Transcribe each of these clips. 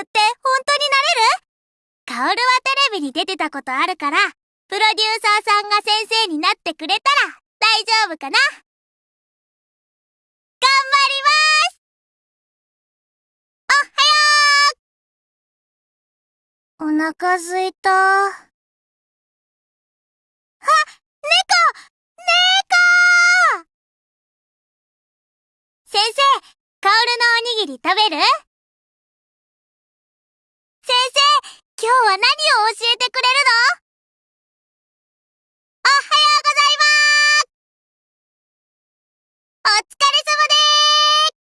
ルって本当になれる？カオルはテレビに出てたことあるから、プロデューサーさんが先生になってくれたら大丈夫かな？頑張ります！おはよう！お腹すいた。あ、猫！猫！先生、カオルのおにぎり食べる？今日は何を教えてくれるの？おはようございます。お疲れ様でーす。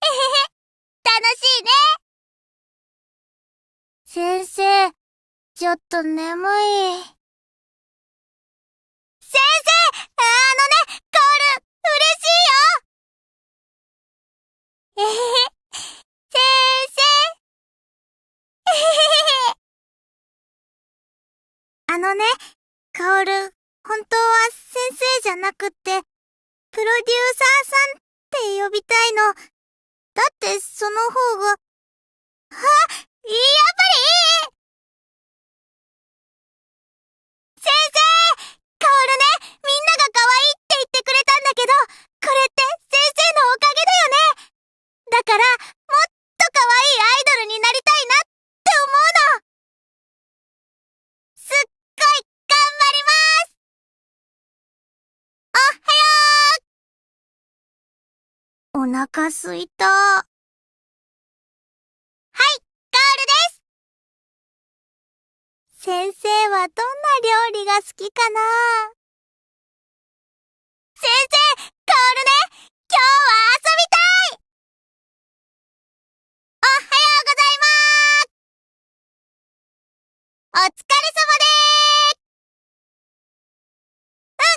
えへへ、楽しいね。先生、ちょっと眠い。先生あのね、カオル、嬉しいよえへへ、先生えへへへ。あのね、カオル、本当は先生じゃなくって、プロデューサーさんって呼びたいの。だってその方が、あ、やっぱりいい先生カオルね、みんなが可愛いって言ってくれたんだけど、これって先生のおかげだよね。だから、腹すいた。はい、カオルです。先生はどんな料理が好きかな？先生、カオルね、今日は遊びたい。おはようございます。お疲れ様でーす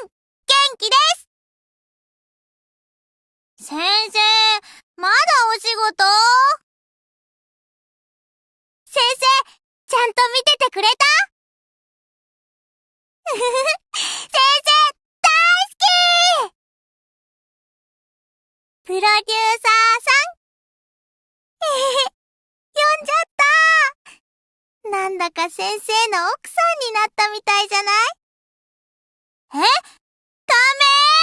うん、元気です先生、まだお仕事？先生、ちゃんと見ててくれた、先生、大好き！プロデューサーさん？えへへ、呼んじゃった！なんだか先生の奥さんになったみたいじゃない？え？仮面